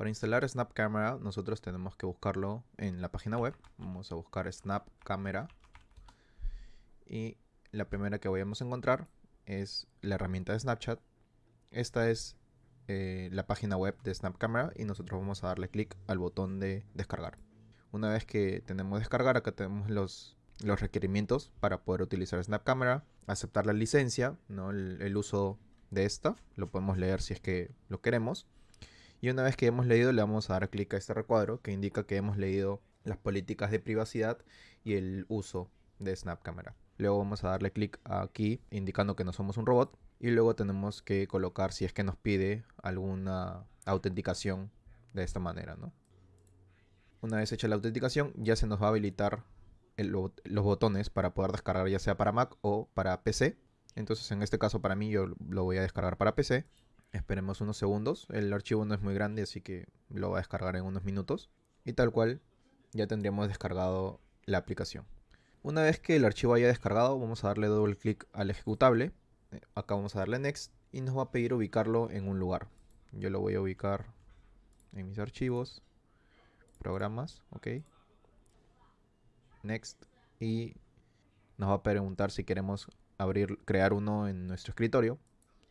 Para instalar Snap Camera nosotros tenemos que buscarlo en la página web. Vamos a buscar Snap Camera. Y la primera que vayamos a encontrar es la herramienta de Snapchat. Esta es eh, la página web de Snap Camera y nosotros vamos a darle clic al botón de descargar. Una vez que tenemos descargar, acá tenemos los, los requerimientos para poder utilizar Snap Camera, aceptar la licencia, ¿no? el, el uso de esta, lo podemos leer si es que lo queremos. Y una vez que hemos leído le vamos a dar clic a este recuadro que indica que hemos leído las políticas de privacidad y el uso de Snap Camera. Luego vamos a darle clic aquí indicando que no somos un robot y luego tenemos que colocar si es que nos pide alguna autenticación de esta manera, ¿no? Una vez hecha la autenticación ya se nos va a habilitar los botones para poder descargar ya sea para Mac o para PC. Entonces en este caso para mí yo lo voy a descargar para PC Esperemos unos segundos. El archivo no es muy grande, así que lo va a descargar en unos minutos. Y tal cual, ya tendríamos descargado la aplicación. Una vez que el archivo haya descargado, vamos a darle doble clic al ejecutable. Eh, acá vamos a darle Next y nos va a pedir ubicarlo en un lugar. Yo lo voy a ubicar en mis archivos, programas, ok. Next y nos va a preguntar si queremos abrir, crear uno en nuestro escritorio.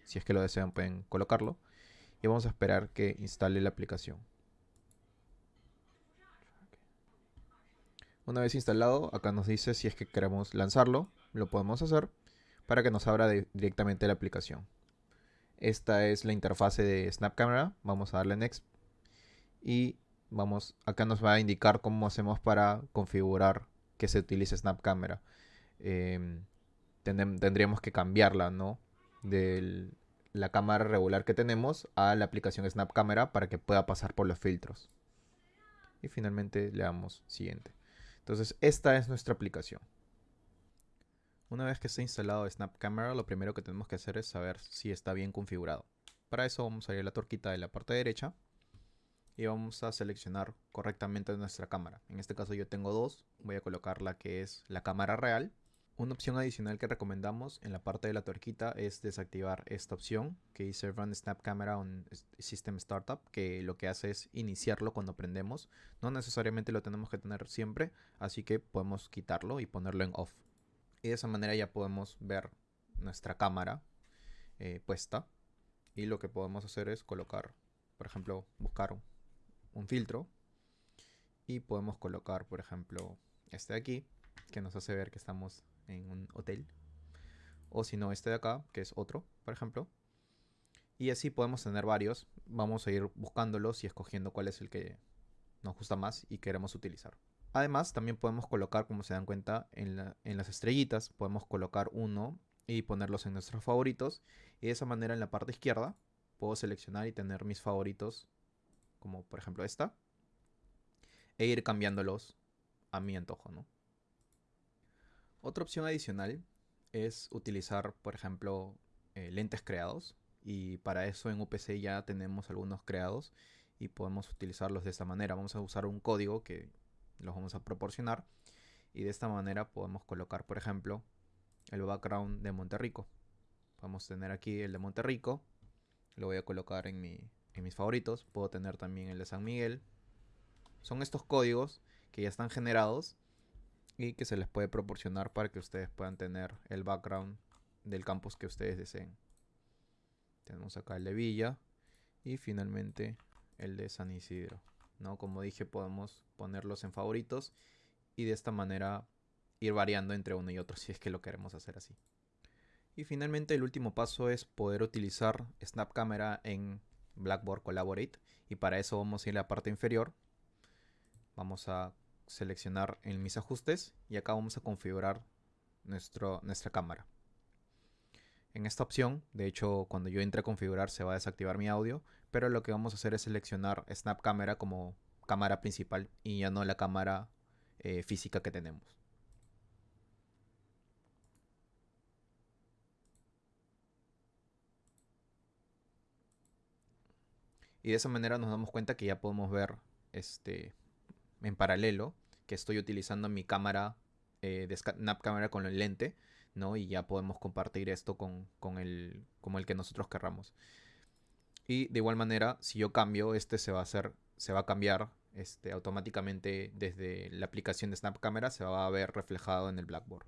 Si es que lo desean pueden colocarlo. Y vamos a esperar que instale la aplicación. Una vez instalado, acá nos dice si es que queremos lanzarlo, lo podemos hacer para que nos abra directamente la aplicación. Esta es la interfase de Snap Camera. Vamos a darle Next. Y vamos, acá nos va a indicar cómo hacemos para configurar que se utilice Snap Camera. Em, tendríamos que cambiarla, ¿no? De la cámara regular que tenemos a la aplicación Snap Camera para que pueda pasar por los filtros. Y finalmente le damos siguiente. Entonces esta es nuestra aplicación. Una vez que esté instalado Snap Camera, lo primero que tenemos que hacer es saber si está bien configurado. Para eso vamos a ir a la torquita de la parte derecha y vamos a seleccionar correctamente nuestra cámara. En este caso yo tengo dos, voy a colocar la que es la cámara real una opción adicional que recomendamos en la parte de la tuerquita es desactivar esta opción que dice Run Snap Camera on System Startup, que lo que hace es iniciarlo cuando prendemos. No necesariamente lo tenemos que tener siempre, así que podemos quitarlo y ponerlo en off. Y de esa manera ya podemos ver nuestra cámara eh, puesta. Y lo que podemos hacer es colocar, por ejemplo, buscar un filtro. Y podemos colocar, por ejemplo, este de aquí, que nos hace ver que estamos en un hotel. O si no, este de acá, que es otro, por ejemplo. Y así podemos tener varios. Vamos a ir buscándolos y escogiendo cuál es el que nos gusta más y queremos utilizar. Además, también podemos colocar, como se dan cuenta, en, en las estrellitas, podemos colocar uno y ponerlos en nuestros favoritos. Y de esa manera en la parte izquierda puedo seleccionar y tener mis favoritos, como por ejemplo esta. E ir cambiándolos a mi antojo, ¿no? Otra opción adicional es utilizar, por ejemplo, eh, lentes creados. Y para eso en UPC ya tenemos algunos creados y podemos utilizarlos de esta manera. Vamos a usar un código que los vamos a proporcionar. Y de esta manera podemos colocar, por ejemplo, el background de Monterrico. Podemos tener aquí el de Monterrico. Lo voy a colocar en, en mis favoritos. Puedo tener también el de San Miguel. Son estos códigos que ya están generados y que se les puede proporcionar para que ustedes puedan tener el background del campus que ustedes deseen. Tenemos acá el de Villa y finalmente el de San Isidro. ¿no? Como dije, podemos ponerlos en favoritos y de esta manera ir variando entre uno y otro si es que lo queremos hacer así. Y finalmente el último paso es poder utilizar Snap Camera en Blackboard Collaborate y para eso vamos a ir a la parte inferior. Vamos a seleccionar en mis ajustes y acá vamos a configurar nuestro, nuestra cámara. En esta opción, de hecho cuando yo entre a configurar se va a desactivar mi audio, pero lo que vamos a hacer es seleccionar Snap Camera como cámara principal y ya no la cámara eh, física que tenemos. Y de esa manera nos damos cuenta que ya podemos ver este, en paralelo que estoy utilizando mi cámara eh, de Snap Camera con el lente, ¿no? Y ya podemos compartir esto con, el, como el que nosotros querramos. Y de igual manera, si yo cambio, este se va a hacer, se va a cambiar este, automáticamente desde la aplicación de Snap Camera, se va a ver reflejado en el Blackboard.